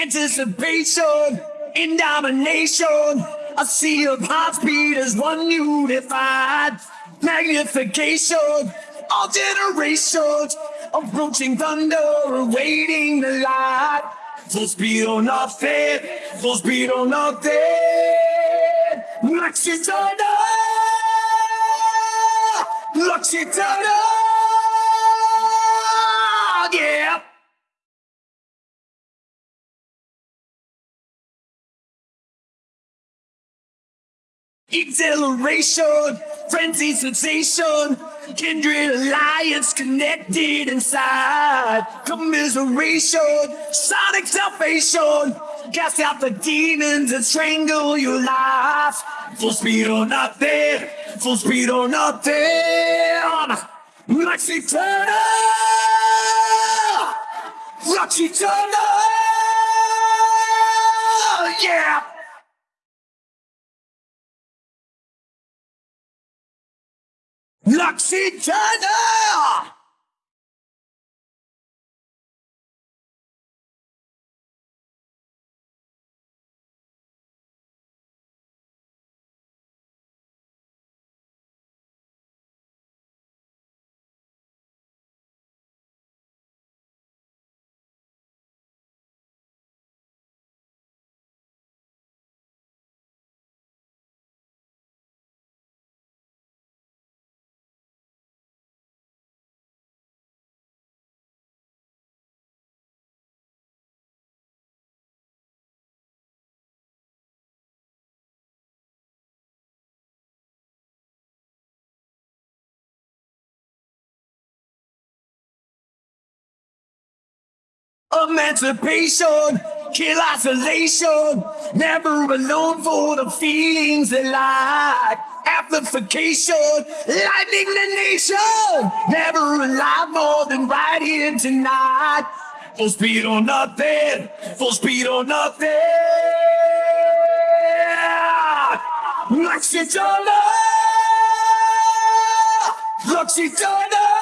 Anticipation in domination. A sea of heartbeat as one unified. Magnification, all generations. Approaching thunder, awaiting the light. Full speed or nothing, full speed or nothing. Lux Æterna, Luxitana, Exhilaration, frenzy, sensation, kindred alliance connected inside. Commiseration, sonic salvation, cast out the demons that strangle your life. Full speed or nothing, full speed or nothing. Lux Æterna, Lux Æterna, yeah. Lux Æterna! Emancipation, kill isolation, never alone for the feelings that lie. Amplification, lightning the nation, never alive more than right here tonight. Full speed or nothing, full speed or nothing. Lux Æterna, Luxitana.